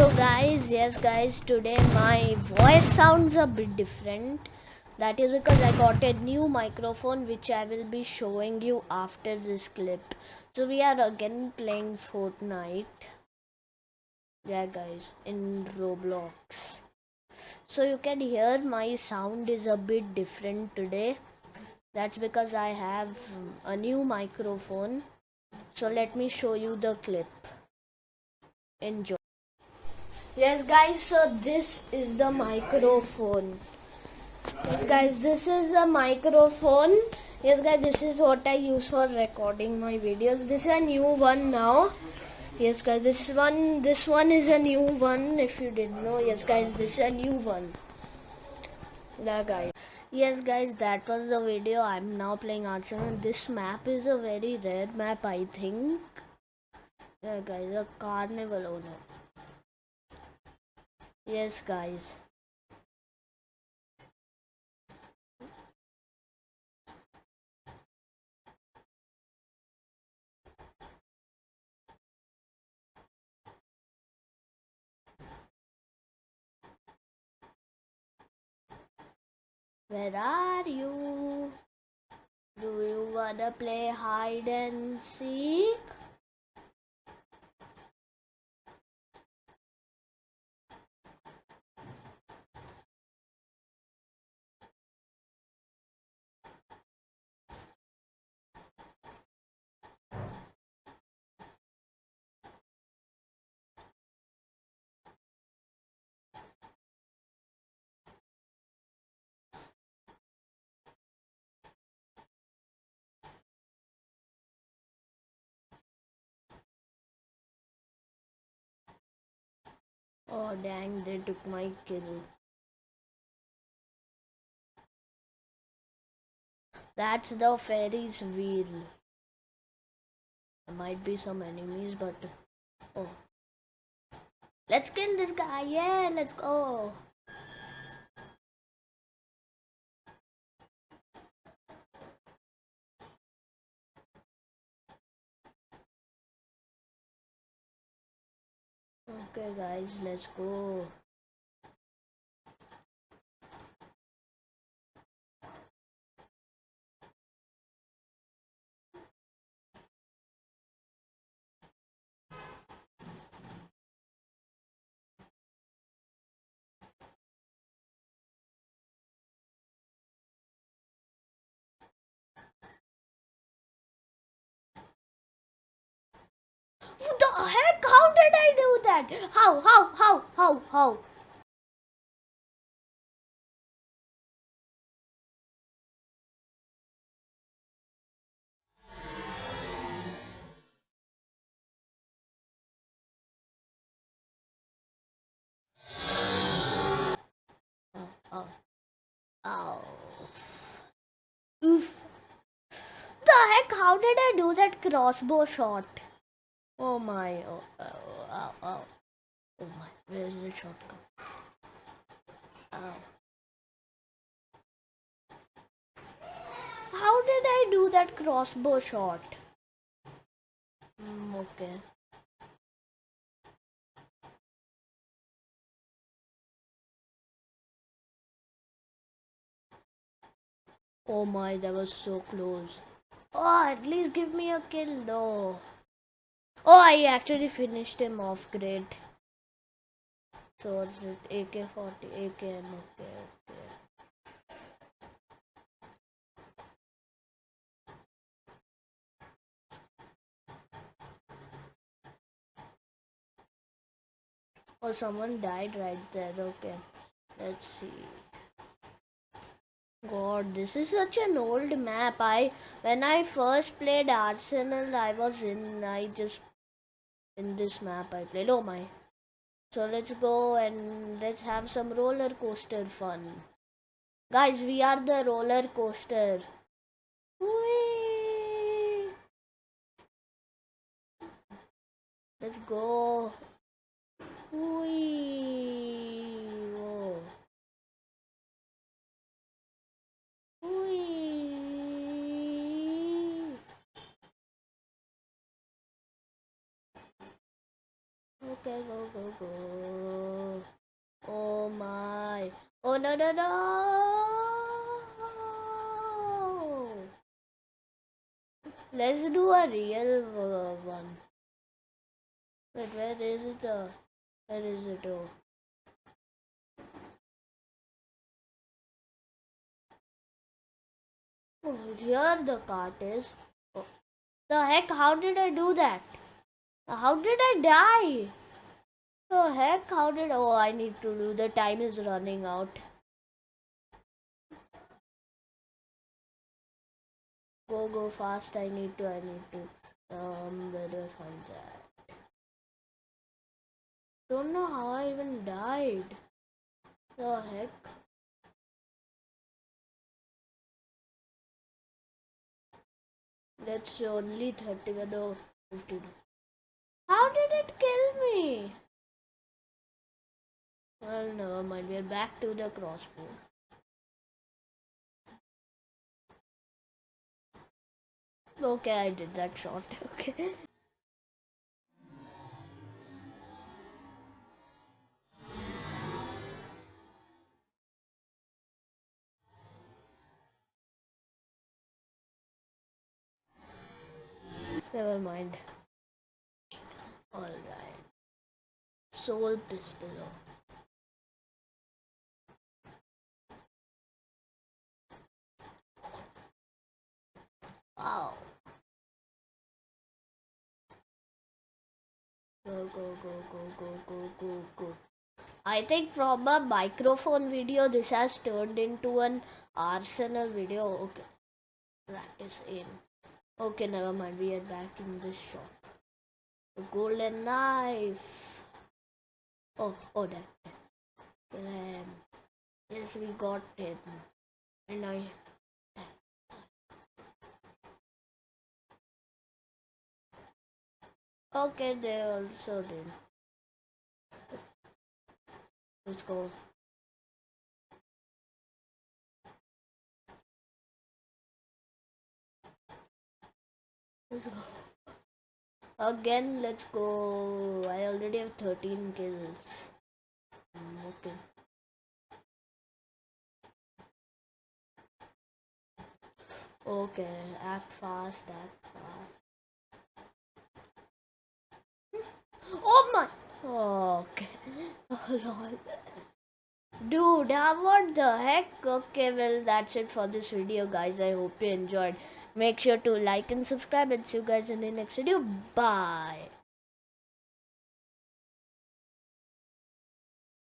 so guys yes guys today my voice sounds a bit different. That is because i got a new microphone which i will be showing you after this clip. So we are again playing fortnite. Yeah guys in roblox. So you can hear my sound is a bit different today. That's because i have a new microphone. So let me show you the clip. Enjoy yes guys so this is the microphone. Yes guys this is the microphone. Yes guys this is what i use for recording my videos. This is a new one now. Yes guys this one this one is a new one if you didn't know. Yes guys this is a new one. Yeah guys yes guys that was the video i'm now playing arsenal this map is a very rare map i think. Yeah guys a carnival owner Yes, guys. Where are you? Do you wanna play hide and seek? Oh dang, they took my kill. That's the Ferris wheel. There might be some enemies, but oh. Let's kill this guy. Yeah, let's go. Okay guys, let's go. The heck? How did I do that? How, how, how, how, how? Oh, oh. Oof. The heck? How did I do that crossbow shot? Oh my, oh, oh, oh, oh, oh my, where's the shotgun? Oh. How did I do that crossbow shot? Mm, okay. Oh my, that was so close. Oh, at least give me a kill though. Oh, I actually finished him off great. So it's it AK-40, AKM, okay, okay. Oh, someone died right there, okay. Let's see. God, this is such an old map. I when I first played Arsenal, I was in. I just in this map I played. Oh my. So let's go and let's have some roller coaster fun. Guys, we are the roller coaster. Whee! Let's go. Whee! Whoa. Whee! Okay, go, go, go. Oh my. Oh no no no! Let's do a real one. Wait, where is the? Where is it? Oh. Oh, here the cart is. Oh. The heck? How did I do that? How did I die? The heck? How did? Oh, I need to do. The time is running out. Go, go fast. I need to. I need to. Um, where do I find that? Don't know how I even died. The heck? That's only 30, no, 52. How did it kill me? Well, never mind. We're back to the crossbow. Okay, I did that shot. Okay. Never mind. Alright. Soul pistol. Go, go, go, go, go, go, go. I think from a microphone video, this has turned into an arsenal video. Okay. Practice in. Okay, never mind. We are back in this shop. The golden knife. Oh, oh, that. that. Um, yes, we got it. And I. Okay, they also did. Let's go. Let's go. Again, let's go. I already have 13 kills. Mm, okay. Okay, act fast, act fast. Oh my! Okay. Oh lol. Dude, uh, what the heck? Okay, well, that's it for this video, guys. I hope you enjoyed. Make sure to like and subscribe and see you guys in the next video. Bye.